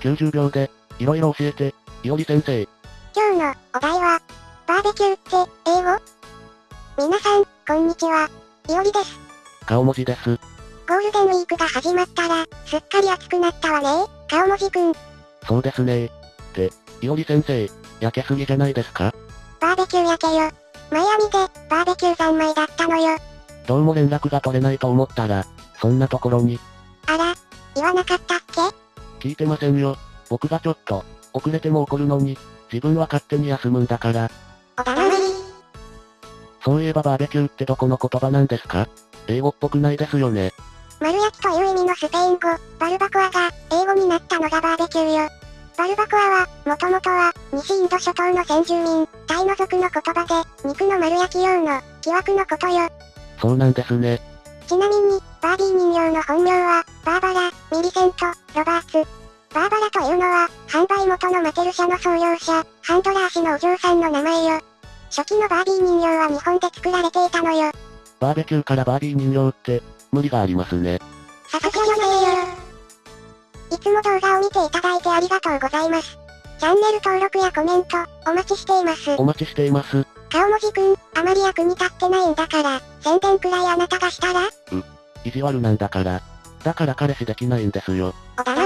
90秒で、いろいろ教えて、いおり先生。今日のお題は、バーベキューって英語？皆さん、こんにちは。いおりです。顔文字です。ゴールデンウィークが始まったら、すっかり暑くなったわね顔文字くん。そうですねって、いおり先生、焼けすぎじゃないですか？バーベキュー焼けよ。マイアミで、バーベキュー三昧だったのよ。どうも連絡が取れないと思ったら、そんなところに、あら、言わなかったっけ？聞いてませんよ。僕がちょっと、遅れても怒るのに、自分は勝手に休むんだから。おだまり。そういえばバーベキューってどこの言葉なんですか？英語っぽくないですよね。丸焼きという意味のスペイン語、バルバコアが、英語になったのがバーベキューよ。バルバコアは、もともとは、西インド諸島の先住民、タイの族の言葉で、肉の丸焼き用の、木枠のことよ。そうなんですね。ちなみに、バービー人形の本名は、バーバラ、ミリセント、ロバーツ。バーバラというのは、販売元のマテル社の創業者、ハンドラー氏のお嬢さんの名前よ。初期のバービー人形は日本で作られていたのよ。バーベキューからバービー人形って、無理がありますね。さすがよねいつも動画を見ていただいてありがとうございます。チャンネル登録やコメント、お待ちしています。お待ちしています。顔文字くん、あまり役に立ってないんだから、宣伝くらいあなたがしたら？意地悪なんだから。だから彼氏できないんですよ。おだま